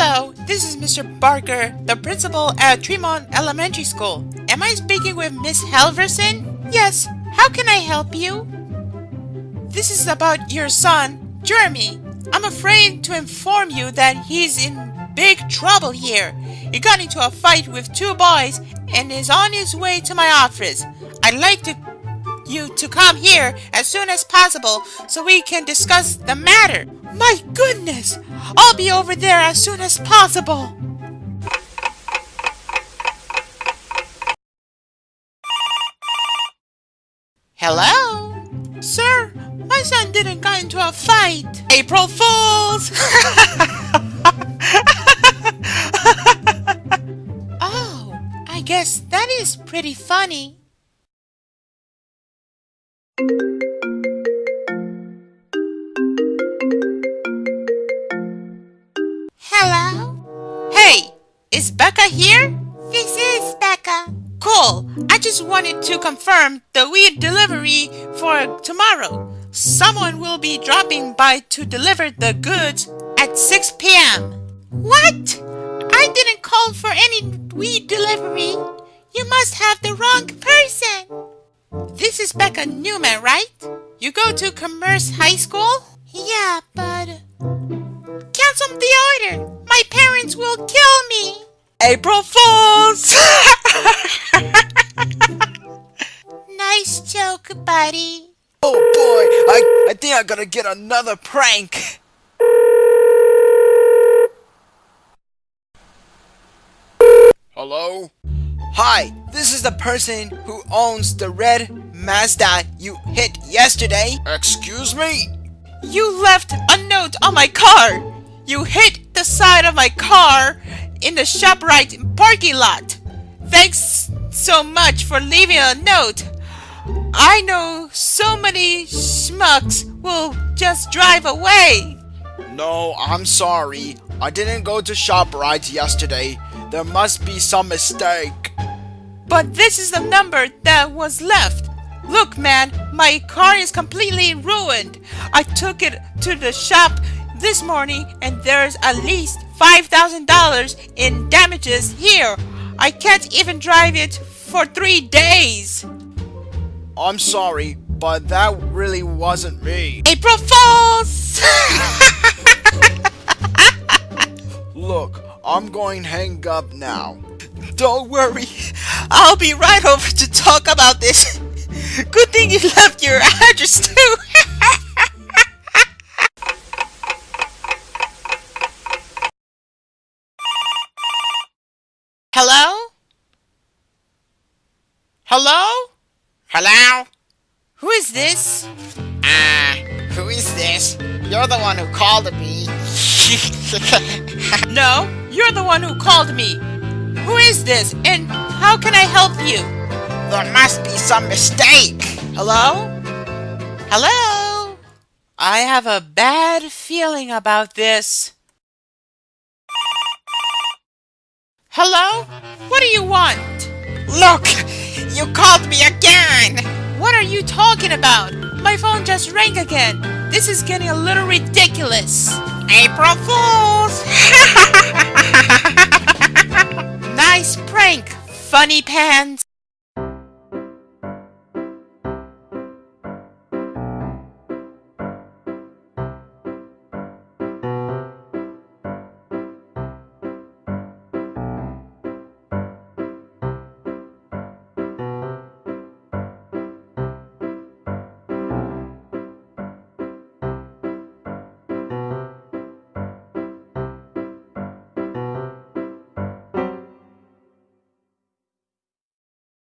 Hello, this is Mr. Barker, the principal at Tremont Elementary School. Am I speaking with Miss Halverson? Yes, how can I help you? This is about your son, Jeremy. I'm afraid to inform you that he's in big trouble here. He got into a fight with two boys and is on his way to my office. I'd like to you to come here as soon as possible so we can discuss the matter. My goodness! I'll be over there as soon as possible. Hello? Sir, my son didn't get into a fight. April Fools! oh, I guess that is pretty funny. Is Becca here? This is Becca. Cool. I just wanted to confirm the weed delivery for tomorrow. Someone will be dropping by to deliver the goods at 6 p.m. What? I didn't call for any weed delivery. You must have the wrong person. This is Becca Newman, right? You go to Commerce High School? Yeah, but... Cancel the order. My parents will kill me. April Fools! nice joke, buddy. Oh boy, I, I think I gotta get another prank. Hello? Hi, this is the person who owns the red Mazda you hit yesterday. Excuse me? You left a note on my car. You hit the side of my car in the ShopRite parking lot. Thanks so much for leaving a note. I know so many schmucks will just drive away. No, I'm sorry. I didn't go to ShopRite yesterday. There must be some mistake. But this is the number that was left. Look, man, my car is completely ruined. I took it to the shop this morning and there's at least $5,000 in damages here. I can't even drive it for three days. I'm sorry, but that really wasn't me. April Fools! Look, I'm going hang up now. Don't worry, I'll be right over to talk about this. Good thing you left your address too. Hello? Hello? Hello? Who is this? Uh, who is this? You're the one who called me. no, you're the one who called me. Who is this and how can I help you? There must be some mistake. Hello? Hello? I have a bad feeling about this. Hello? What do you want? Look, you called me again. What are you talking about? My phone just rang again. This is getting a little ridiculous. April Fools! nice prank, funny pants.